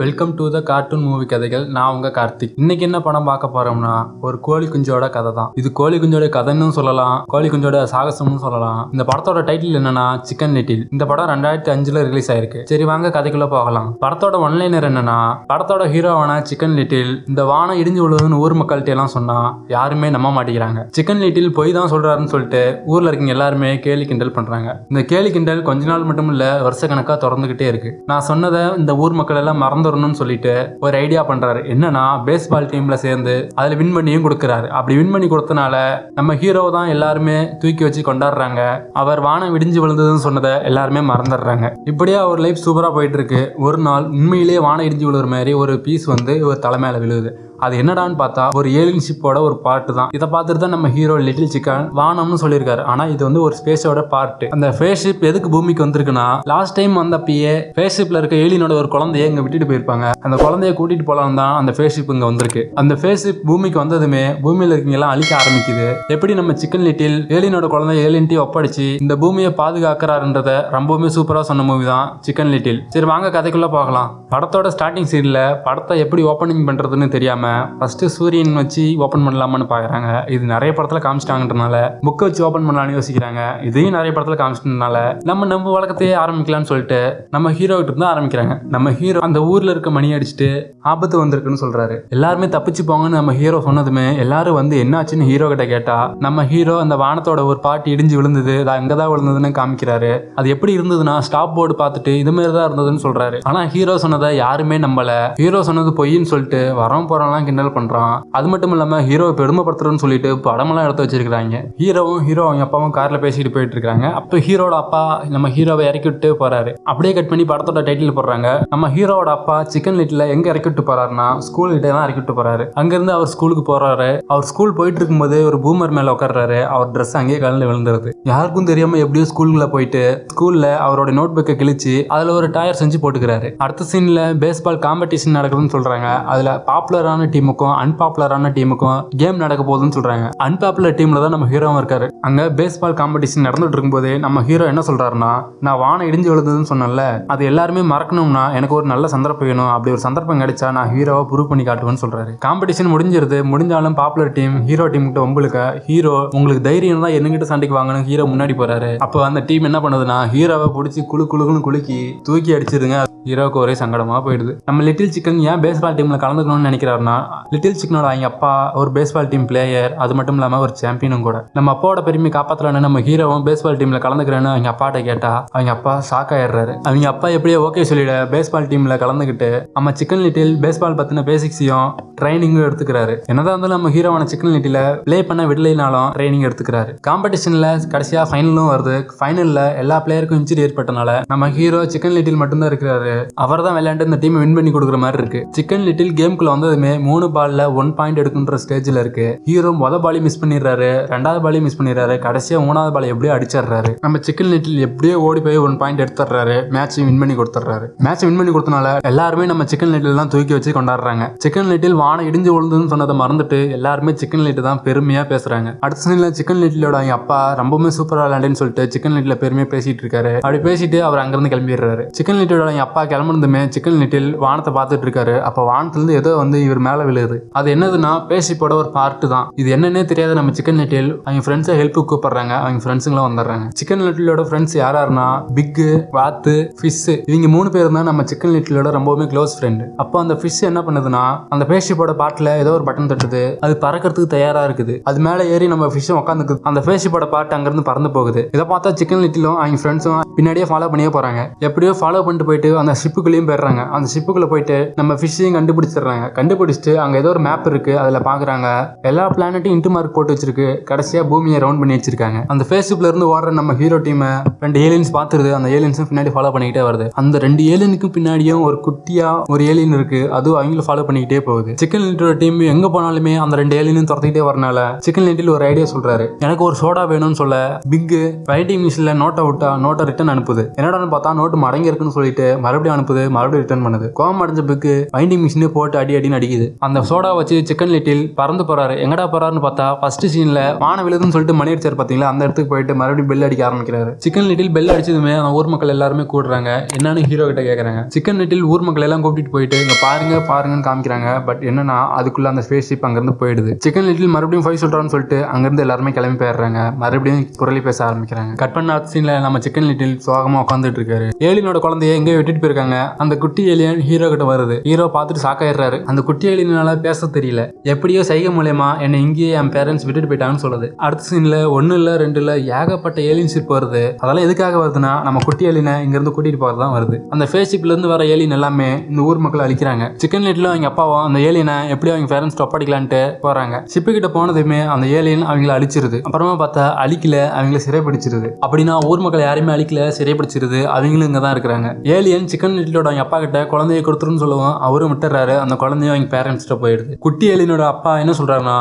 Welcome to the cartoon movie கதைகள். நான் உங்க கார்த்திக். இன்னைக்கு என்ன படம் பார்க்க போறோம்னா ஒரு கோழி குஞ்சோட கதை தான் இது கோழி குஞ்சோட கதைன்னு சொல்லலாம். கோழி குஞ்சோட சாகசம்னு சொல்லலாம். இந்த படத்தோட டைட்டில் என்னன்னா சிக்கன் லிட்டில் இந்த படம் ரெண்டாயிரத்தி அஞ்சுல ரிலீஸ் ஆயிருக்கு. சரி வாங்க கதைக்குள்ள போகலாம். படத்தோட ஒன்லைனர் என்னன்னா படத்தோட ஹீரோவான சிக்கன் லிட்டில் இந்த வானம் இடிஞ்சு விழுதுன்னு ஊர் மக்கள்கிட்ட எல்லாம் சொன்னா யாருமே நம்ப மாட்டேங்கிறாங்க. சிக்கன் லிட்டில் பொய் தான் சொல்றாருன்னு சொல்லிட்டு ஊர்ல இருக்கீங்க எல்லாருமே கேலி கிண்டல் பண்றாங்க. இந்த கேலி கிண்டல் கொஞ்ச நாள் மட்டும் இல்ல வருஷக்கணக்கா தொடர்ந்துகிட்டே இருக்கு. நான் சொன்னதை இந்த ஊர் மக்கள் எல்லாம் மறந்து வரணும்னு சொல்லிட்டு ஒரு ஐடியா பண்றாரு. என்னன்னா பேஸ்பால் டீம்ல சேர்ந்து அதுல வின் பண்ணியும் கொடுக்குறாரு. அப்படி வின் பண்ணி கொடுத்தனால நம்ம ஹீரோ தான் எல்லாருமே தூக்கி வச்சு கொண்டாடுறாங்க. அவர் வானம் விடிஞ்சு விழுந்ததுன்னு சொன்னதை எல்லாருமே மறந்துடுறாங்க. இப்படியே அவர் லைஃப் சூப்பரா போயிட்டு இருக்கு. ஒரு நாள் உண்மையிலேயே வானம் இடிஞ்சு விழுற மாதிரி ஒரு பீஸ் வந்து இவர் தலைமையில விழுது விழுகுது. அது என்னடான்னு பார்த்தா ஒரு ஏலியன் ஷிப்போட ஒரு பார்ட் தான். இதை பார்த்துட்டு தான் நம்ம ஹீரோ லிட்டில் சிக்கன் வானம்னு சொல்லியிருக்காரு. ஆனா இது வந்து ஒரு ஸ்பேஸோட பார்ட் அந்த ஃபேஸ் ஷிப் எதுக்கு பூமிக்கு வந்திருக்குன்னா லாஸ்ட் டைம் வந்தப்பயே ஃபேஸ் ஷிப்ல இருக்க ஏலியனோட ஒரு குழந்தைய இங்க விட்டுட்டு போயிருப்பாங்க. அந்த குழந்தைய கூட்டிட்டு போலாம் தான் அந்த ஃபேஸ் ஷிப் இங்க வந்திருக்கு. அந்த ஃபேஸ் ஷிப் பூமிக்கு வந்ததுமே பூமியில இருக்கவங்க எல்லாம் அழிக்க ஆரம்பிக்குது. எப்படி நம்ம சிக்கன் லிட்டில் ஏலியனோட குழந்தை ஏலியன்ட்டி ஒப்படைச்சு இந்த பூமியை பாதுகாக்கிறாருன்றத ரொம்பவுமே சூப்பரா சொன்ன மூவி தான் சிக்கன் லிட்டில் சரி வாங்க கதைக்குள்ள போகலாம். படத்தோட ஸ்டார்டிங் சீன்ல படத்தை எப்படி ஓப்பனிங் பண்றதுன்னு தெரியாம ஃபஸ்ட்டு சூரியன் வச்சு ஓப்பன் பண்ணலாமான்னு பார்க்குறாங்க இது நிறைய படத்தில் காமிச்சிட்டாங்கன்றனால புக்கை வச்சு ஓப்பன் பண்ணலாம்னு யோசிக்கிறாங்க. இதையும் நிறைய படத்தில் காமிச்சிட்டனால நம்ம நம்ம வழக்கத்தையே ஆரம்பிக்கலாம்னு சொல்லிட்டு நம்ம ஹீரோ கிட்ட இருந்து ஆரம்பிக்கிறாங்க. நம்ம ஹீரோ அந்த ஊரில் இருக்க மணி அடிச்சுட்டு ஆபத்து வந்திருக்குன்னு சொல்கிறாரு எல்லாருமே தப்பிச்சு போங்கன்னு நம்ம ஹீரோ சொன்னதுமே எல்லாரும் வந்து என்னாச்சுன்னு ஹீரோ கிட்ட கேட்டா நம்ம ஹீரோ அந்த வானத்தோட ஒரு பாட்டு இடிஞ்சு விழுந்தது அது அங்கதான் விழுந்ததுன்னு காமிக்கிறாரு. அது எப்படி இருந்ததுன்னா ஸ்டாப் போர்டு பார்த்துட்டு இது மாதிரி தான் இருந்ததுன்னு சொல்றாரு. ஆனால் ஹீரோ சொன்னதை யாருமே நம்பல. ஹீரோ சொன்னது பொய்ன்னு சொல்லிட்டு வரோம் வரவும் போறவங்களாம் கிண்டல் பண்றான். அது மட்டும் இல்லாம ஹீரோவை பெருமைப்படுத்துறேன்னு சொல்லிட்டு படமெல்லாம் எடுத்து வச்சிருக்காங்க ஹீரோவும் ஹீரோ அவங்க அப்பாவும் கார்ல பேசிட்டு போயிட்டு இருக்காங்க. அப்ப ஹீரோட அப்பா நம்ம ஹீரோவை இறக்கி விட்டு போறாரு. அப்படியே கட் பண்ணி படத்தோட டைட்டில் போடுறாங்க. நம்ம ஹீரோவோட அப்பா சிக்கன் லிட்டில் எங்க இறக்கி விட்டு போறாருன்னா ஸ்கூல் கிட்ட தான் இறக்கி விட்டு போறாரு. அங்கிருந்து அவர் ஸ்கூலுக்கு போறாரு. அவர் ஸ்கூல் போயிட்டு இருக்கும்போது ஒரு பூமர் மேல உட்கார்றாரு. அவர் ட்ரெஸ் அங்கேயே கலந்து விழுந்துருது. யாருக்கும் தெரியாம எப்படியோ ஸ்கூலுக்குள்ள போயிட்டு ஸ்கூல்ல அவரோட நோட் புக்கை கிழிச்சு அதுல ஒரு டயர் செஞ்சு போட்டுக்கிறாரு. அடுத்த சீன்ல பேஸ்பால் காம்படிஷன் நடக்குதுன்னு சொல்றாங்க. அதுல பாப்புலரான டீமுக்கும் அன்பாப்புலரான டீமுக்கும் கேம் நடக்க போகுதுன்னு சொல்றாங்க. அன்பாப்புலர் டீம்ல தான் நம்ம ஹீரோவும் இருக்காரு. அங்க பேஸ்பால் காம்படிஷன் நடந்துட்டு இருக்கும்போது நம்ம ஹீரோ என்ன சொல்றாருன்னா நான் வானம் இடிஞ்சு விழுந்ததுன்னு சொன்னேன்ல அது எல்லாருமே மறக்கணும்னா எனக்கு ஒரு நல்ல சந்தர்ப்பம் வேணும். அப்படி ஒரு சந்தர்ப்பம் கிடைச்சா நான் ஹீரோவை ப்ரூவ் பண்ணி காட்டுவேன்னு சொல்றாரு. காம்படிஷன் முடிஞ்சிருது. முடிஞ்சாலும் பாப்புலர் டீம் ஹீரோ டீம் கிட்ட உங்களுக்கு ஹீரோ உங்களுக்கு தைரியம் தான் என்கிட்ட சண்டைக்கு வாங்கணும். ஹீரோ முன்னாடி போறாரு. அப்போ அந்த டீம் என்ன பண்ணுதுன்னா ஹீரோவை பிடிச்சி குழு குழுக்குன்னு குலுக்கி தூக்கி அடிச்சிருங்க ஹீரோக்கு ஒரே சங்கடமாக போயிடுது. நம்ம லிட்டில் சிக்கன் ஏன் பேஸ்பால் டீமில் கலந்துக்கணும்னு நினைக்கிறாருன்னா லிட்டில் சிக்கனோட அவங்க அப்பா ஒரு பேஸ்பால் டீம் பிளேயர் அது மட்டும் இல்லாமல் ஒரு சாம்பியனும் கூட. நம்ம அப்பாவோட பெருமை காப்பாற்றலான்னு நம்ம ஹீரோவும் பேஸ்பால் டீமில் கலந்துக்கிறேன்னு அவங்க அப்பாட்ட கேட்டா அவங்க அப்பா ஷாக் ஆயிடுறாரு. அவங்க அப்பா எப்படியோ ஓகே சொல்லிட பேஸ்பால் டீமில் கலந்துக்கிட்டு நம்ம சிக்கன் லிட்டில் பேஸ்பால் பற்றின பேசிக்ஸையும் ட்ரைனிங்கும் எடுத்துக்கிறாரு. என்னதான் இருந்தாலும் நம்ம ஹீரோவான சிக்கன் லிட்டில ப்ளே பண்ண விடலைனாலும் ட்ரைனிங் எடுத்துக்கிறாரு. காம்படிஷன்ல கடைசியா ஃபைனலும் வருது. ஃபைனல்ல எல்லா பிளேயருக்கும் இன்ஜுரி ஏற்பட்டனால நம்ம ஹீரோ சிக்கன் லிட்டில் மட்டும்தான் இருக்கிறாரு. அவர் தான் விளையாண்டு இந்த டீமை வின் பண்ணி கொடுக்குற மாதிரி இருக்கு. சிக்கன் லிட்டில் கேம்குள்ள வந்ததுமே மூணு பால்ல ஒன் பாயிண்ட் எடுக்குன்ற ஸ்டேஜ்ல இருக்கு. ஹீரோ முத பாலி மிஸ் பண்ணிடுறாரு. ரெண்டாவது பாலி மிஸ் பண்ணிடுறாரு. கடைசியா மூணாவது பாலை எப்படியோ அடிச்சிடுறாரு. நம்ம சிக்கன் லிட்டில் எப்படியோ ஓடி போய் ஒன் பாயிண்ட் எடுத்துடுறாரு. மேட்சையும் வின் பண்ணி கொடுத்துட்றாரு. மேட்ச் வின் பண்ணி கொடுத்தனால எல்லாருமே நம்ம சிக்கன் லிட்டில் தான் தூக்கி வச்சு கொண்டாடுறாங்க. சிக்கன் லிட்டில் வானம் இடிஞ்சு விழுந்துன்னு சொன்னதை மறந்துட்டு எல்லாருமே சிக்கன் லிட்டில் தான் பெருமையாக பேசுகிறாங்க அடுத்த சீனில் சிக்கன் லிட்டிலோட அவங்க அப்பா ரொம்பவுமே சூப்பராக விளையாண்டுன்னு சொல்லிட்டு சிக்கன் லிட்டில் பெருமையாக பேசிட்டு இருக்காரு. அப்படி பேசிட்டு அவர் அங்கேருந்து கிளம்பிடுறாரு. சிக்கன் லிட்டிலோட அவங்க அப்பா கிளம்புனதுமே சிக்கன் லிட்டில் வானத்தை பார்த்துட்டு இருக்காரு. அப்ப வானத்துலேருந்து ஏதோ வந்து இவர் மேலே விழுது அது என்னதுன்னா பேசிப்போட ஒரு பார்ட்டு தான். இது என்னன்னே தெரியாத நம்ம சிக்கன் லிட்டில் அவங்க ஃப்ரெண்ட்ஸை ஹெல்ப்புக்கு கூப்பிடுறாங்க. அவங்க ஃப்ரெண்ட்ஸுங்களும் வந்துடுறாங்க. சிக்கன் லிட்டிலோட ஃப்ரெண்ட்ஸ் யாராருன்னா பிக்கு வாத்து ஃபிஷ் இவங்க மூணு பேர் தான் நம்ம சிக்கன் லிட்டிலோட ரொம்பவுமே க்ளோஸ் ஃப்ரெண்டு அப்போ அந்த ஃபிஷ் என்ன பண்ணுதுன்னா அந்த பேஷிப்போட பாட்டில் ஏதோ ஒரு பட்டன் தட்டுது. அது பறக்கிறதுக்கு தயாரா இருக்குது. அது மேலே ஏறி நம்ம ஃபிஷ்ஷும் உட்காந்துக்குது அந்த பேஷிப்போட பாட்டு அங்கிருந்து பறந்து போகுது. இதை பார்த்தா சிக்கன் லிட்டிலும் அவங்க ஃப்ரெண்ட்ஸும் பின்னாடியே ஃபாலோ பண்ணியே போகிறாங்க எப்படியோ ஃபாலோ பண்ணிட்டு போயிட்டு அந்த ஷிப்புக்குள்ளேயும் போயிடுறாங்க அந்த ஷிப்புக்குள்ள போயிட்டு நம்ம ஃபிஷ்ஷையும் கண்டுபிடிச்சிடுறாங்க. கண்டுபிடிச்சிட்டு அங்கே ஏதோ ஒரு மேப் இருக்கு. அதில் பார்க்குறாங்க எல்லா பிளானட்டையும் இன்ட்டு மார்க் போட்டு வச்சிருக்கு. கடைசியாக பூமியை ரவுண்ட் பண்ணி வச்சிருக்காங்க. அந்த ஃபேஸ்புக்ல இருந்து ஓடுற நம்ம ஹீரோ டீமை ரெண்டு ஏலியன்ஸ் பார்த்துருது. அந்த ஏலியன்ஸும் பின்னாடி ஃபாலோ பண்ணிக்கிட்டே வருது. அந்த ரெண்டு ஏலியனுக்கு பின்னாடியும் ஒரு குட்டியா ஒரு ஏலியன் இருக்கு. அதுவும் அவங்களும் ஃபாலோ பண்ணிக்கிட்டே போகுது. சிக்கன் லிட்டோட டீம் எங்க போனாலுமே அந்த ரெண்டு ஏலியனும் துரத்திக்கிட்டே வரனால சிக்கன் லிட்டில் ஒரு ஐடியா சொல்றாரு. எனக்கு ஒரு சோடா வேணும்னு சொல்ல பிக் ரைட்டிங் மிஷின்ல நோட்டை விட்டா நோட்டை ரிட்டர்ன் அனுப்புது. என்னடான்னு பார்த்தா நோட்டு மடங்கி இருக்குன்னு சொல்லிட்டு மறுபடியும் அனுப்புது மறுபடியும் ரிட்டர்ன் பண்ணுது. கோவம் அடைஞ்ச புக்கு வைண்டிங் மிஷினே போட்டு அடி அடின்னு அடிக்குது. அந்த சோடா வச்சு சிக்கன் லிட்டில் பறந்து போறாரு. எங்கடா போறாருன்னு பார்த்தா ஃபர்ஸ்ட் சீன்ல வான விழுதுன்னு சொல்லிட்டு மணி அடிச்சார் பாத்தீங்களா அந்த இடத்துக்கு போயிட்டு மறுபடியும் பெல் அடிக்க ஆரம்பிக்கிறாரு. சிக்கன் லிட்டில் பெல் அடிச்சதுமே அந்த ஊர் மக்கள் எல்லாருமே கூடுறாங்க. என்னன்னு ஹீரோ கிட்ட கேக்குறாங்க. சிக்கன் லிட்டில் ஊர் மக்கள் எல்லாம் கூப்பிட்டு போயிட்டு இங்க பாருங்க பாருங்கன்னு காமிக்கிறாங்க. பட் என்னன்னா அதுக்குள்ள அந்த ஸ்பேஸ் ஷிப் அங்கிருந்து போயிடுது. சிக்கன் லிட்டில் மறுபடியும் ஃபைவ் சொல்றான்னு சொல்லிட்டு அங்கிருந்து எல்லாருமே கிளம்பி போயிடுறாங்க. மறுபடியும் குரலி பேச ஆரம்பிக்கிறாங்க. கட் பண்ண சீன்ல நம்ம சிக்கன் லிட்டில் சோகமா உட்காந்துட்டு இருக்காரு. ஏலினோட குழந்தைய எங்கேயோ விட்டுட்டு போயிருக்காங்க அந்த குட்டி ஏலியன் ஹீரோ கிட்ட வருது. ஹீரோ பார்த்துட்டு சாக்காயிடுறாரு அந்த குட்டி ஏலியனால பேச தெரியல. எப்படியோ சைகை மூலியமா என்னை இங்கேயே என் பேரண்ட்ஸ் விட்டுட்டு போயிட்டாங்கன்னு சொல்லுது. அடுத்த சீன்ல ஒன்னு இல்ல ரெண்டு இல்ல ஏகப்பட்ட ஏலியன் ஷிப் வருது. அதெல்லாம் எதுக்காக வருதுன்னா நம்ம குட்டி ஏலியனை இங்க இருந்து கூட்டிட்டு போறது தான் வருது. அந்த ஃபேஸ் ஷிப்ல இருந்து வர ஏலியன் எல்லாமே இந்த ஊர் மக்களை அழிக்கிறாங்க. சிக்கன் லைட்ல அவங்க அப்பாவும் அந்த ஏலியனை எப்படி அவங்க பேரண்ட்ஸ் ஒப்படைக்கலான்ட்டு போறாங்க. ஷிப்பு கிட்ட போனதுமே அந்த ஏலியன் அவங்கள அழிச்சிருது. அப்புறமா பார்த்தா அழிக்கல அவங்கள சிறைப்பிடிச்சிருது அப்படின்னா ஊர் மக்கள் யாரையுமே அழிக்கல சிறைப்பிடிச்சிருது அவங்களும் இங்க தான் இருக்கிறாங்க ஏலியன் சிக்கன் இட்லியோட அவங்க அப்பா கிட்ட குழந்தைய கொடுத்துருன்னு சொல்லுவோம் அவரும் விட்டுறாரு அந்த குழந்தையும் அவங்க பேரண்ட்ஸ்கிட்ட போயிடுது. குட்டி எலினோட அப்பா என்ன சொல்றாருன்னா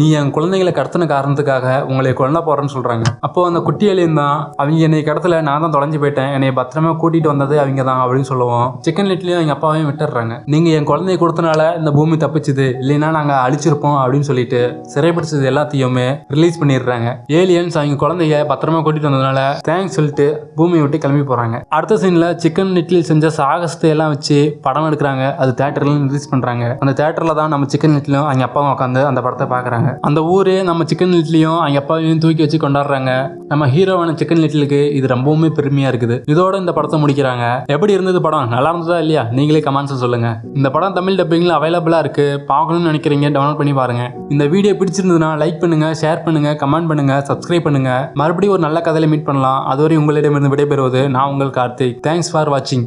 நீ என் குழந்தைங்களை கடத்தின காரணத்துக்காக உங்களை கொல்ல போறேன்னு சொல்றாங்க. அப்போ அந்த குட்டி எலியன் தான் அவங்க என்னை கடத்தல நான் தான் தொலைஞ்சு போயிட்டேன். என்னை பத்திரமா கூட்டிட்டு வந்தது அவங்க தான் அப்படின்னு சொல்லுவோம். சிக்கன் இட்லியும் அவங்க அப்பாவையும் விட்டுறாங்க நீங்க என் குழந்தைய கொடுத்தனால இந்த பூமி தப்பிச்சுது. இல்லைன்னா நாங்க அழிச்சிருப்போம் அப்படின்னு சொல்லிட்டு சிறைப்பிடிச்சது எல்லாத்தையுமே ரிலீஸ் பண்ணிடுறாங்க. ஏலியன்ஸ் அவங்க குழந்தைய பத்திரமா கூட்டிட்டு வந்ததுனால தேங்க்ஸ் சொல்லிட்டு பூமியை விட்டு கிளம்பி போறாங்க. அடுத்த சீன்ல சிக்கன் லிட்டில் செஞ்ச சாகசத்தை எல்லாம் வச்சு படம் எடுக்கிறாங்க. அது தேட்டர்லாம் ரிலீஸ் பண்றாங்க. அந்த தேட்டர்ல தான் நம்ம சிக்கன் லிட்லையும் அவங்க அப்பாவும் உட்காந்து அந்த படத்தை பாக்குறாங்க. அந்த ஊரே நம்ம சிக்கன் லிட்லையும் அவங்க அப்பாவையும் தூக்கி வச்சு கொண்டாடுறாங்க. நம்ம ஹீரோவான சிக்கன் லிட்டிலுக்கு இது ரொம்பவுமே பெருமையா இருக்குது. இதோட இந்த படத்தை முடிக்கிறாங்க. எப்படி இருந்தது படம்? நல்லா இருந்ததா இல்லையா? நீங்களே கமெண்ட்ஸ் சொல்லுங்க. இந்த படம் தமிழ் டப்பிங்ல அவைலபிளா இருக்கு. பார்க்கணும்னு நினைக்கிறீங்க டவுன்லோட் பண்ணி பாருங்க. இந்த வீடியோ பிடிச்சிருந்ததுன்னா லைக் பண்ணுங்க ஷேர் பண்ணுங்க கமெண்ட் பண்ணுங்க சப்ஸ்கிரைப் பண்ணுங்க. மறுபடியும் ஒரு நல்ல கதையில மீட் பண்ணலாம். அதுவரை உங்களிடமிருந்து விடைபெறுவது நான் உங்கள் கார்த்திக். தேங்க்ஸ் ஃபார் வாட்சிங்